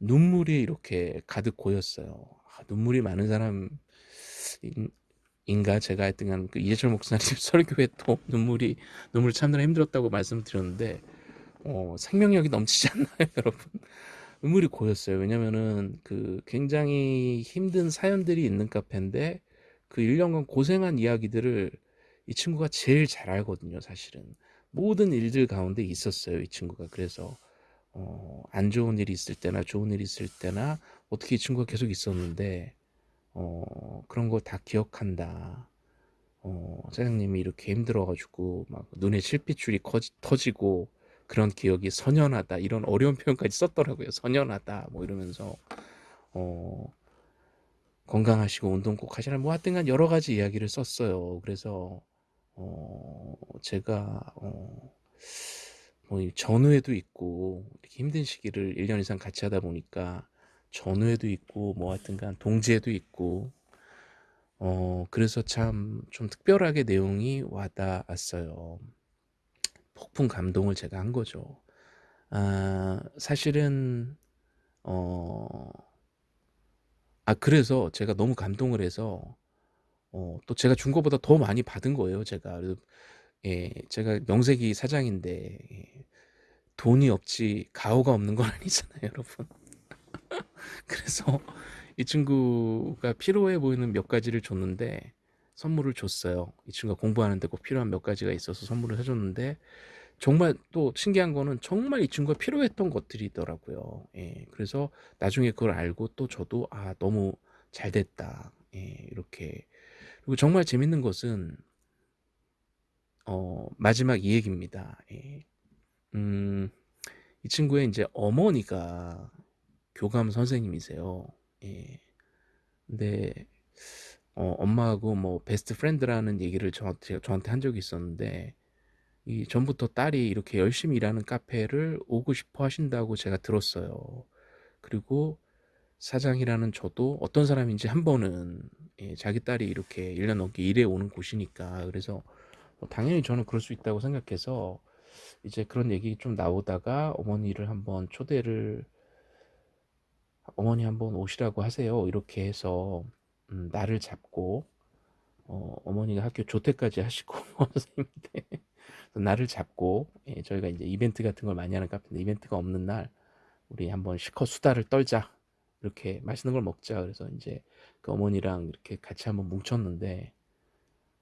눈물이 이렇게 가득 고였어요. 아 눈물이 많은 사람인 인가 제가 하여튼간 그 이재철 목사님 설교에 또 눈물이 눈물 참느라 힘들었다고 말씀을 드렸는데 어 생명력이 넘치지 않나요 여러분? 눈물이 고였어요. 왜냐면은 그 굉장히 힘든 사연들이 있는 카페인데 그 1 년간 고생한 이야기들을 이 친구가 제일 잘 알거든요 사실은. 모든 일들 가운데 있었어요 이 친구가. 그래서 어 안 좋은 일이 있을 때나 좋은 일이 있을 때나 어떻게 이 친구가 계속 있었는데 어 그런 걸 다 기억한다. 어 사장님이 이렇게 힘들어 가지고 막 눈에 실핏줄이 커지 터지고 그런 기억이 선연하다 이런 어려운 표현까지 썼더라고요. 선연하다 뭐 이러면서 어 건강하시고 운동 꼭 하시라 뭐 하여튼간 여러 가지 이야기를 썼어요. 그래서 어 제가 어 뭐이 전후회도 있고 힘든 시기를 1년 이상 같이 하다 보니까 전후회도 있고 뭐 하여튼간 동지애도 있고 어 그래서 참 좀 특별하게 내용이 와 닿았어요. 폭풍 감동을 제가 한 거죠. 아 사실은 어 아 그래서 제가 너무 감동을 해서 어 또 제가 준 거보다 더 많이 받은 거예요 제가. 예 제가 명색이 사장인데 예 돈이 없지 가오가 없는 건 아니잖아요 여러분. 그래서 이 친구가 필요해 보이는 몇 가지를 줬는데 선물을 줬어요. 이 친구가 공부하는 데 꼭 필요한 몇 가지가 있어서 선물을 해 줬는데 정말 또 신기한 거는 정말 이 친구가 필요했던 것들이더라고요. 예. 그래서 나중에 그걸 알고 또 저도 '아 너무 잘 됐다.' 예 이렇게. 그리고 정말 재밌는 것은 어 마지막 이 얘기입니다. 예. 음 이 친구의 인제 어머니가 교감 선생님이세요. 예. 근데 어 엄마하고 뭐 베스트 프렌드라는 얘기를 저한테 저한테 한 적이 있었는데 이 전부터 딸이 이렇게 열심히 일하는 카페를 오고 싶어 하신다고 제가 들었어요. 그리고 사장이라는 저도 어떤 사람인지 한 번은 예 자기 딸이 이렇게 1년 넘게 일해 오는 곳이니까 그래서 뭐 당연히 저는 그럴 수 있다고 생각해서 이제 그런 얘기 좀 나오다가 어머니를 한번 초대를 "어머니 한번 오시라고 하세요." 이렇게 해서 음 날을 잡고 어 어머니가 학교 조퇴까지 하시고 선생님인데 날을 잡고 예 저희가 인제 이벤트 같은 걸 많이 하는 카페인데 "이벤트가 없는 날 우리 한번 실컷 수다를 떨자. 이렇게 맛있는 걸 먹자." 그래서 인제 그 어머니랑 이렇게 같이 한번 뭉쳤는데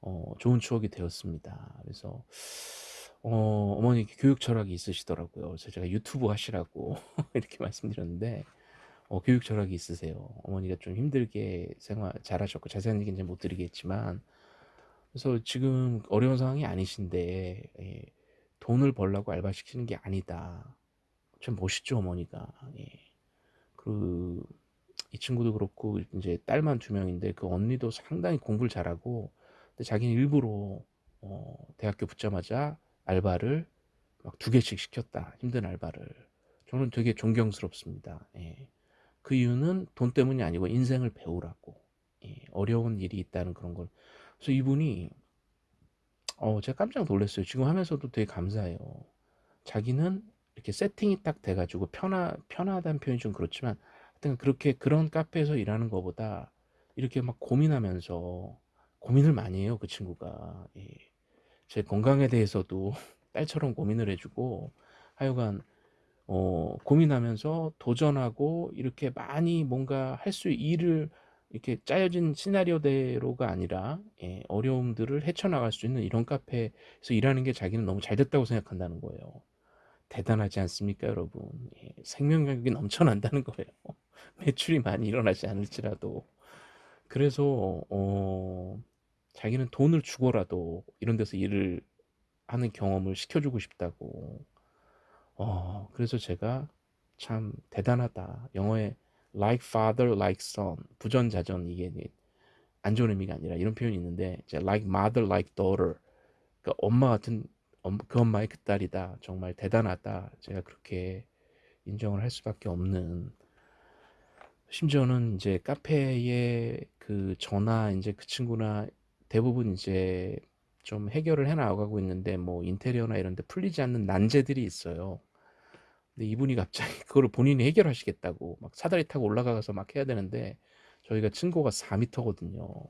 어 좋은 추억이 되었습니다. 그래서 어 어머니 교육 철학이 있으시더라고요. 그래서 제가 유튜브 하시라고 이렇게 말씀드렸는데 어 교육 철학이 있으세요. 어머니가 좀 힘들게 생활 잘하셨고 자세한 얘기는 못 드리겠지만 그래서 지금 어려운 상황이 아니신데 예 돈을 벌려고 알바 시키는 게 아니다. 참 멋있죠 어머니가. 예. 그이 친구도 그렇고 인제 딸만 2 명인데 그 언니도 상당히 공부를 잘하고 근데 자기는 일부러 어 대학교 붙자마자 알바를 막2 개씩 시켰다 힘든 알바를. 저는 되게 존경스럽습니다. 예. 그 이유는 돈 때문이 아니고 인생을 배우라고. 예. 어려운 일이 있다는 그런 걸. 그래서 이분이 어 제가 깜짝 놀랐어요. 지금 하면서도 되게 감사해요. 자기는 이렇게 세팅이 딱 돼 가지고 편하 편하다는 표현이 좀 그렇지만 하여튼 그렇게 그런 카페에서 일하는 거보다 이렇게 막 고민하면서 고민을 많이 해요 그 친구가. 예. 제 건강에 대해서도 딸처럼 고민을 해 주고 하여간 어 고민하면서 도전하고 이렇게 많이 뭔가 할 수 일을 이렇게 짜여진 시나리오대로가 아니라 예, 어려움들을 헤쳐나갈 수 있는 이런 카페에서 일하는 게 자기는 너무 잘 됐다고 생각한다는 거예요. 대단하지 않습니까, 여러분? 예, 생명력이 넘쳐난다는 거예요. 매출이 많이 일어나지 않을지라도. 그래서 어, 자기는 돈을 주고라도 이런 데서 일을 하는 경험을 시켜주고 싶다고. 어, 그래서 제가 참 대단하다. 영어에 like father, like son, 부전자전 이게 안 좋은 의미가 아니라 이런 표현이 있는데 이제 like mother, like daughter. 그러니까 엄마 같은 그 엄마의 그 딸이다. 정말 대단하다. 제가 그렇게 인정을 할 수밖에 없는 심지어는 이제 카페에 그 저나 이제 그 친구나 대부분 이제 좀 해결을 해 나가고 있는데 뭐 인테리어나 이런 데 풀리지 않는 난제들이 있어요. 근데 이분이 갑자기 그거를 본인이 해결하시겠다고 막 사다리 타고 올라가서 막 해야 되는데 저희가 층고가 4m거든요.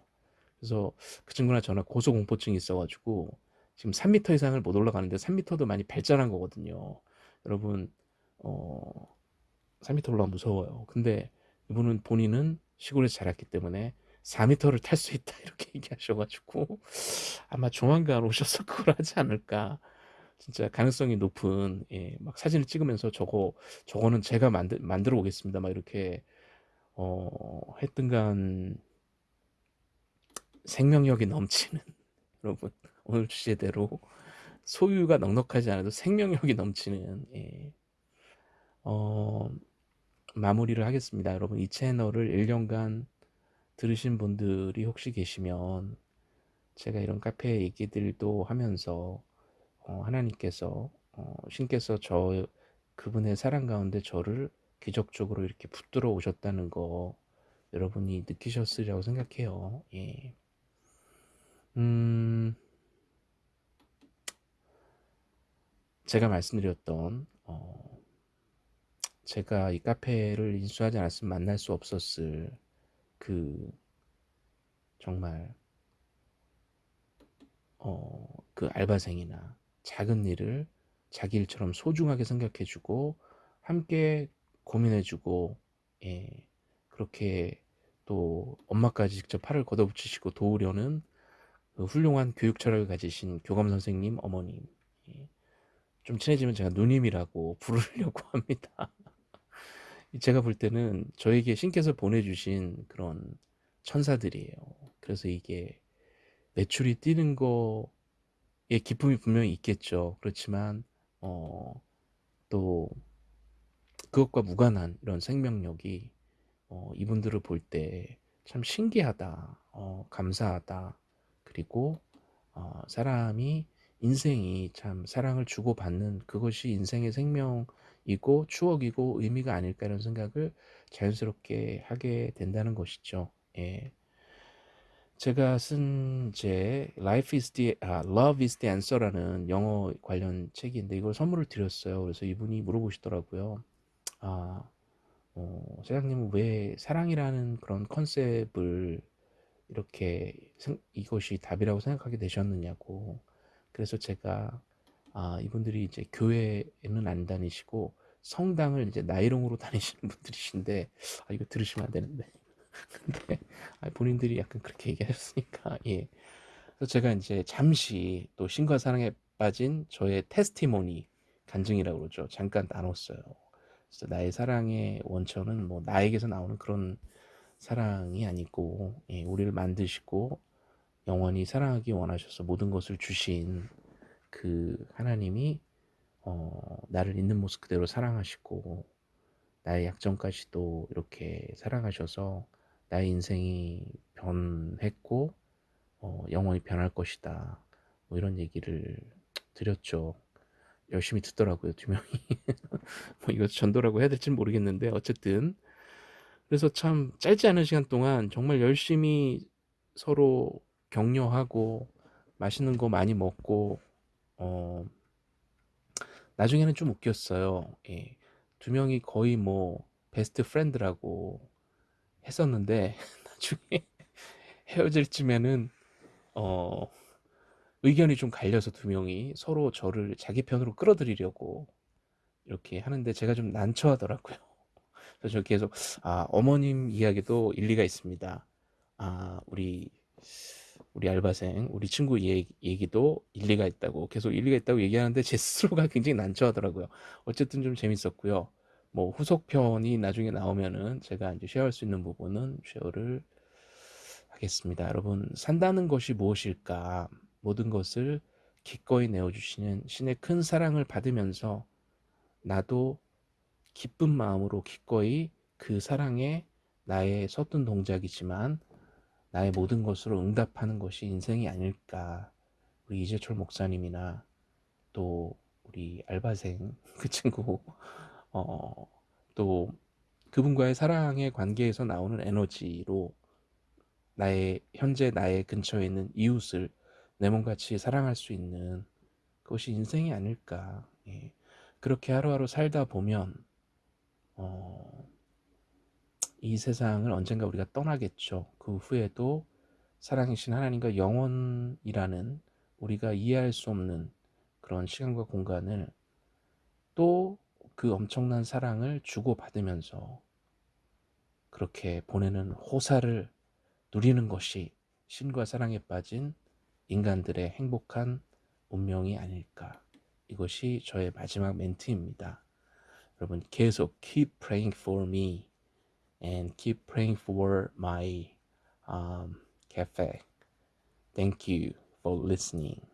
그래서 그 친구나 저나 고소공포증이 있어가지고 지금 3m 이상을 못 올라가는데 3m도 많이 발전한 거거든요. 여러분 어 3m 올라가 무서워요. 근데 이분은 본인은 시골에서 자랐기 때문에 4m를 탈 수 있다 이렇게 얘기하셔가지고 아마 조만간 오셔서 그걸 하지 않을까 진짜 가능성이 높은 예, 막 사진을 찍으면서 저거 저거는 제가 만들 만들어 오겠습니다 막 이렇게 어 했던간 생명력이 넘치는 여러분 오늘 주제대로 소유가 넉넉하지 않아도 생명력이 넘치는 예. 어, 마무리를 하겠습니다. 여러분 이 채널을 1년간 들으신 분들이 혹시 계시면 제가 이런 카페 얘기들도 하면서 어, 하나님께서 어, 신께서 저 그분의 사랑 가운데 저를 기적적으로 이렇게 붙들어 오셨다는 거 여러분이 느끼셨으리라고 생각해요. 예. 음, 제가 말씀드렸던 어, 제가 이 카페를 인수하지 않았으면 만날 수 없었을 그 정말 어, 그 알바생이나 작은 일을 자기 일처럼 소중하게 생각해주고 함께 고민해주고 예, 그렇게 또 엄마까지 직접 팔을 걷어붙이시고 도우려는 그 훌륭한 교육 철학을 가지신 교감 선생님 어머님 예, 좀 친해지면 제가 누님이라고 부르려고 합니다. 제가 볼 때는 저에게 신께서 보내주신 그런 천사들이에요. 그래서 이게 매출이 뛰는 거에 기쁨이 분명히 있겠죠. 그렇지만 어, 또 그것과 무관한 이런 생명력이 어, 이분들을 볼 때 참 신기하다, 어, 감사하다, 그리고 어, 사람이 인생이 참 사랑을 주고받는 그것이 인생의 생명 이고 추억이고 의미가 아닐까 이런 생각을 자연스럽게 하게 된다는 것이죠. 예. 제가 쓴 제 Life is the 아, Love is the Answer라는 영어 관련 책인데 이걸 선물을 드렸어요. 그래서 이분이 물어보시더라고요. 아, 어, 사장님은 왜 사랑이라는 그런 컨셉을 이렇게 이것이 답이라고 생각하게 되셨느냐고. 그래서 제가 아, 이분들이 이제 교회에는 안 다니시고 성당을 이제 나이롱으로 다니시는 분들이신데 아, 이거 들으시면 안 되는데. 근데 아, 본인들이 약간 그렇게 얘기하셨으니까 예. 그래서 제가 이제 잠시 또 신과 사랑에 빠진 저의 테스티모니 간증이라고 그러죠. 잠깐 나눴어요. 그래서 나의 사랑의 원천은 뭐 나에게서 나오는 그런 사랑이 아니고 예, 우리를 만드시고 영원히 사랑하기 원하셔서 모든 것을 주신 그 하나님이 어, 나를 있는 모습 그대로 사랑하시고 나의 약점까지도 이렇게 사랑하셔서 나의 인생이 변했고 어, 영원히 변할 것이다. 뭐 이런 얘기를 드렸죠. 열심히 듣더라고요 두 명이. 뭐 이거 전도라고 해야 될지 모르겠는데 어쨌든. 그래서 참 짧지 않은 시간 동안 정말 열심히 서로 격려하고 맛있는 거 많이 먹고 어 나중에는 좀 웃겼어요. 예. 두 명이 거의 뭐 베스트 프렌드라고 했었는데 나중에 헤어질 쯤에는 어 의견이 좀 갈려서 두 명이 서로 저를 자기 편으로 끌어들이려고 이렇게 하는데 제가 좀 난처하더라고요. 그래서 저 계속 아 어머님 이야기도 일리가 있습니다. 아 우리 우리 알바생 우리 친구 얘기, 얘기 도 일리가 있다고 계속 일리가 있다고 얘기하는데 제 스스로가 굉장히 난처하더라고요. 어쨌든 좀 재밌었고요. 뭐 후속편이 나중에 나오면은 제가 이제 쉐어할 수 있는 부분은 쉐어를 하겠습니다. 여러분 산다는 것이 무엇일까? 모든 것을 기꺼이 내어주시는 신의 큰 사랑을 받으면서 나도 기쁜 마음으로 기꺼이 그 사랑에 나의 서툰 동작이지만 나의 모든 것으로 응답하는 것이 인생이 아닐까. 우리 이재철 목사님이나 또 우리 알바생 그 친구 어, 또 그분과의 사랑의 관계에서 나오는 에너지로 나의 현재 나의 근처에 있는 이웃을 내 몸같이 사랑할 수 있는 그것이 인생이 아닐까. 예. 그렇게 하루하루 살다 보면 어, 이 세상을 언젠가 우리가 떠나겠죠. 그 후에도 사랑이신 하나님과 영원이라는 우리가 이해할 수 없는 그런 시간과 공간을 또 그 엄청난 사랑을 주고받으면서 그렇게 보내는 호사를 누리는 것이 신과 사랑에 빠진 인간들의 행복한 운명이 아닐까. 이것이 저의 마지막 멘트입니다. 여러분 계속 keep praying for me and keep praying for my um, cafe. Thank you for listening.